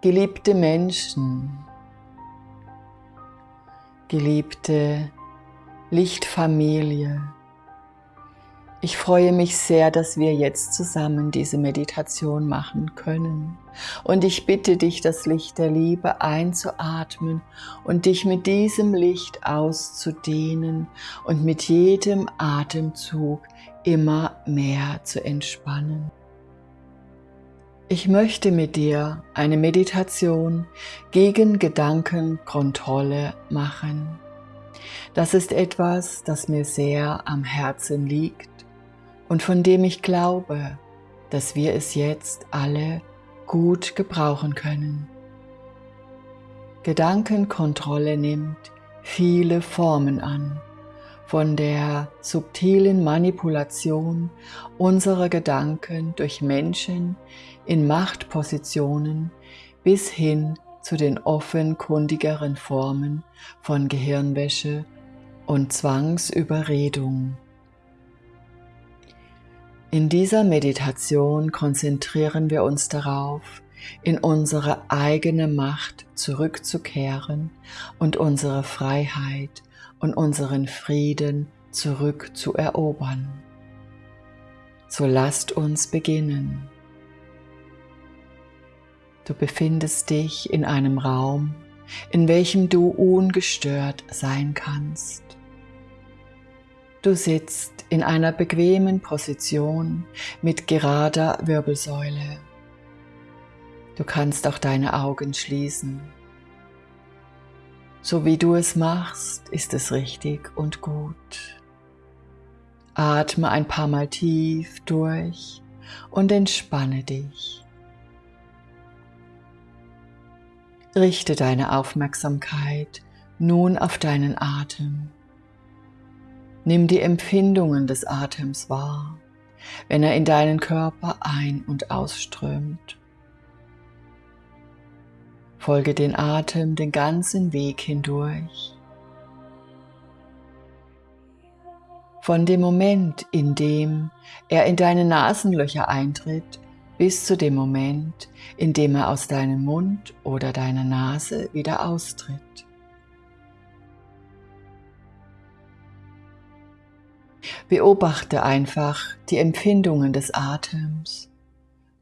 Geliebte Menschen, geliebte Lichtfamilie, ich freue mich sehr, dass wir jetzt zusammen diese Meditation machen können. Und ich bitte dich, das Licht der Liebe einzuatmen und dich mit diesem Licht auszudehnen und mit jedem Atemzug immer mehr zu entspannen. Ich möchte mit dir eine Meditation gegen Gedankenkontrolle machen. Das ist etwas, das mir sehr am Herzen liegt und von dem ich glaube, dass wir es jetzt alle gut gebrauchen können. Gedankenkontrolle nimmt viele Formen an, von der subtilen Manipulation unserer Gedanken durch Menschen in Machtpositionen bis hin zu den offenkundigeren Formen von Gehirnwäsche und Zwangsüberredung. In dieser Meditation konzentrieren wir uns darauf, in unsere eigene Macht zurückzukehren und unsere Freiheit und unseren Frieden zurückzuerobern. So lasst uns beginnen. Du befindest dich in einem Raum, in welchem du ungestört sein kannst. Du sitzt in einer bequemen Position mit gerader Wirbelsäule. Du kannst auch deine Augen schließen. So wie du es machst, ist es richtig und gut. Atme ein paar Mal tief durch und entspanne dich. Richte deine Aufmerksamkeit nun auf deinen Atem. Nimm die Empfindungen des Atems wahr, wenn er in deinen Körper ein- und ausströmt. Folge den Atem den ganzen Weg hindurch. Von dem Moment, in dem er in deine Nasenlöcher eintritt, bis zu dem Moment, in dem er aus deinem Mund oder deiner Nase wieder austritt. Beobachte einfach die Empfindungen des Atems,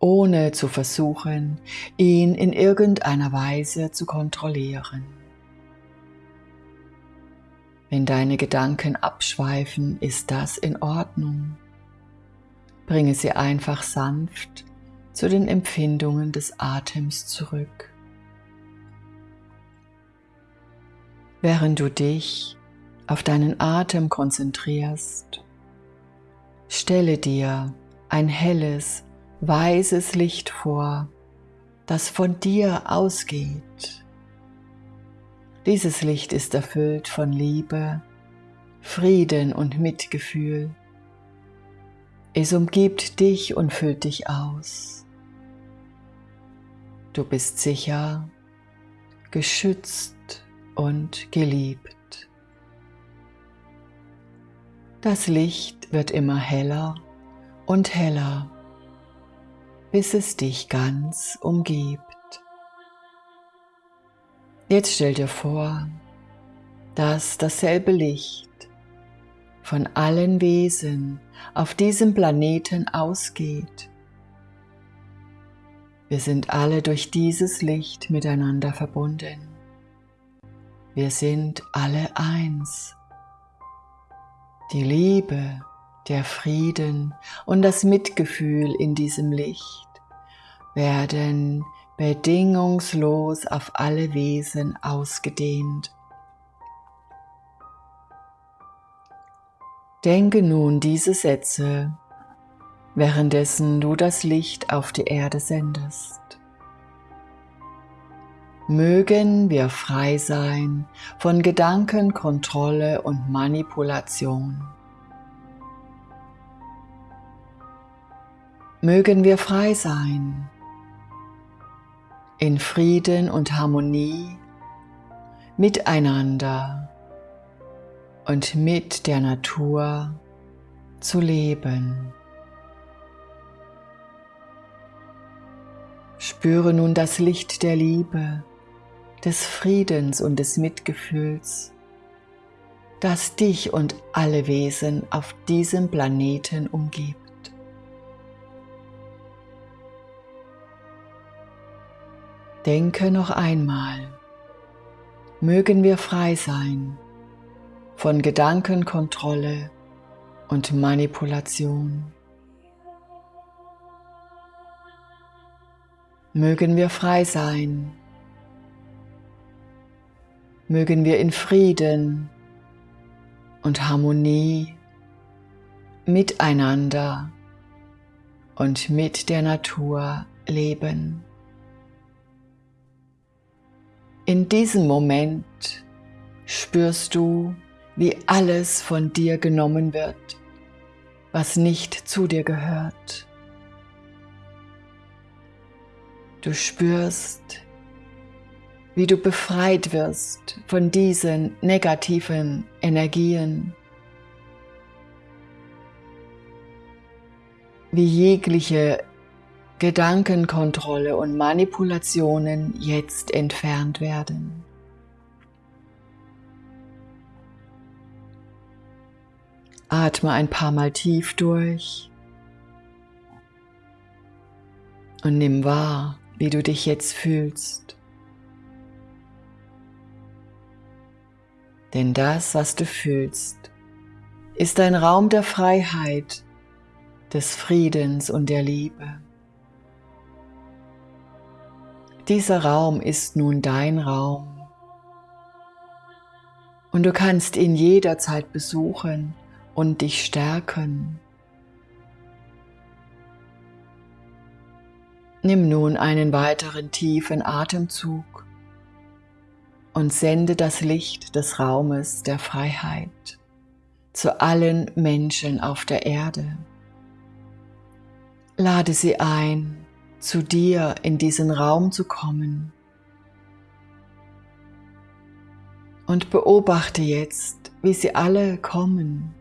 ohne zu versuchen, ihn in irgendeiner Weise zu kontrollieren. Wenn deine Gedanken abschweifen, ist das in Ordnung. Bringe sie einfach sanft zu den Empfindungen des Atems zurück. Während du dich auf deinen Atem konzentrierst, stelle dir ein helles, weißes Licht vor, das von dir ausgeht. Dieses Licht ist erfüllt von Liebe, Frieden und Mitgefühl. Es umgibt dich und füllt dich aus. Du bist sicher, geschützt und geliebt. Das Licht wird immer heller und heller, bis es dich ganz umgibt. Jetzt stell dir vor, dass dasselbe Licht von allen Wesen auf diesem Planeten ausgeht. Wir sind alle durch dieses Licht miteinander verbunden. Wir sind alle eins die Liebe, der Frieden und das Mitgefühl in diesem Licht werden bedingungslos auf alle Wesen ausgedehnt. Denke nun diese Sätze, währenddessen du das Licht auf die Erde sendest. Mögen wir frei sein von Gedankenkontrolle und Manipulation. Mögen wir frei sein in Frieden und Harmonie miteinander und mit der Natur zu leben. Spüre nun das Licht der Liebe, des Friedens und des Mitgefühls, das dich und alle Wesen auf diesem Planeten umgibt. Denke noch einmal, mögen wir frei sein von Gedankenkontrolle und Manipulation. Mögen wir frei sein. Mögen wir in Frieden und Harmonie miteinander und mit der Natur leben. In diesem Moment spürst du, wie alles von dir genommen wird, was nicht zu dir gehört. Du spürst, wie du befreit wirst von diesen negativen Energien, wie jegliche Gedankenkontrolle und Manipulationen jetzt entfernt werden. Atme ein paar Mal tief durch und nimm wahr, wie du dich jetzt fühlst. Denn das, was du fühlst, ist ein Raum der Freiheit, des Friedens und der Liebe. Dieser Raum ist nun dein Raum und du kannst ihn jederzeit besuchen und dich stärken. Nimm nun einen weiteren tiefen Atemzug und sende das Licht des Raumes der Freiheit zu allen Menschen auf der Erde. Lade sie ein, zu dir in diesen Raum zu kommen. Und beobachte jetzt, wie sie alle kommen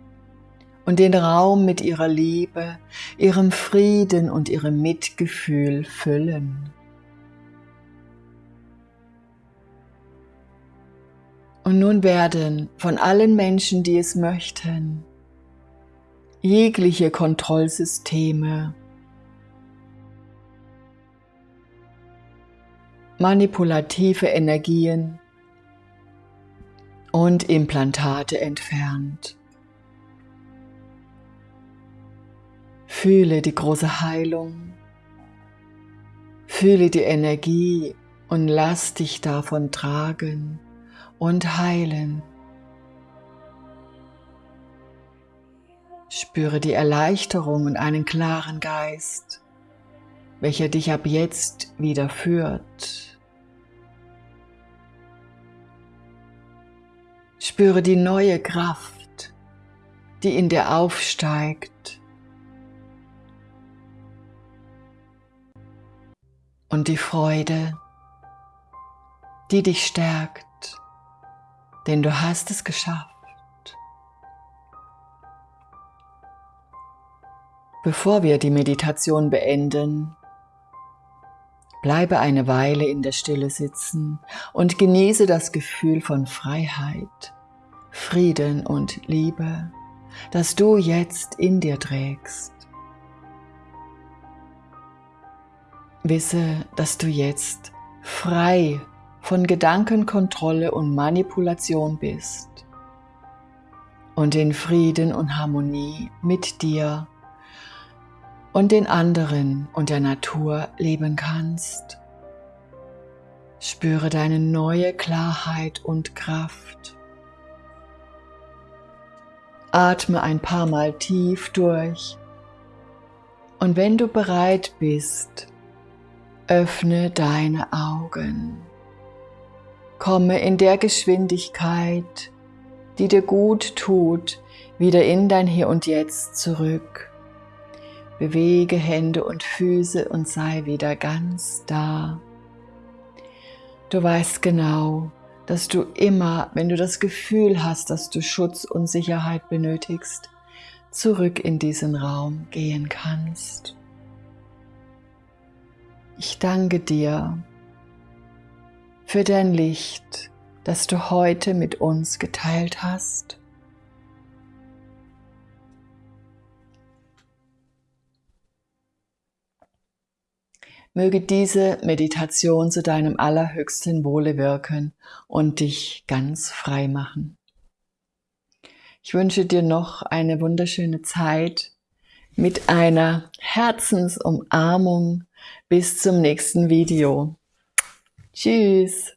und den Raum mit ihrer Liebe, ihrem Frieden und ihrem Mitgefühl füllen. Und nun werden von allen Menschen, die es möchten, jegliche Kontrollsysteme manipulative Energien und Implantate entfernt. Fühle die große Heilung, fühle die Energie und lass dich davon tragen und heilen. Spüre die Erleichterung und einen klaren Geist, welcher dich ab jetzt wieder führt. Spüre die neue Kraft, die in dir aufsteigt und die Freude, die dich stärkt, denn du hast es geschafft. Bevor wir die Meditation beenden, Bleibe eine Weile in der Stille sitzen und genieße das Gefühl von Freiheit, Frieden und Liebe, das du jetzt in dir trägst. Wisse, dass du jetzt frei von Gedankenkontrolle und Manipulation bist und in Frieden und Harmonie mit dir und den anderen und der Natur leben kannst. Spüre deine neue Klarheit und Kraft. Atme ein paar Mal tief durch und wenn du bereit bist, öffne deine Augen. Komme in der Geschwindigkeit, die dir gut tut, wieder in dein Hier und Jetzt zurück. Bewege Hände und Füße und sei wieder ganz da. Du weißt genau, dass du immer, wenn du das Gefühl hast, dass du Schutz und Sicherheit benötigst, zurück in diesen Raum gehen kannst. Ich danke dir für dein Licht, das du heute mit uns geteilt hast. Möge diese Meditation zu deinem allerhöchsten Wohle wirken und dich ganz frei machen. Ich wünsche dir noch eine wunderschöne Zeit mit einer Herzensumarmung. Bis zum nächsten Video. Tschüss.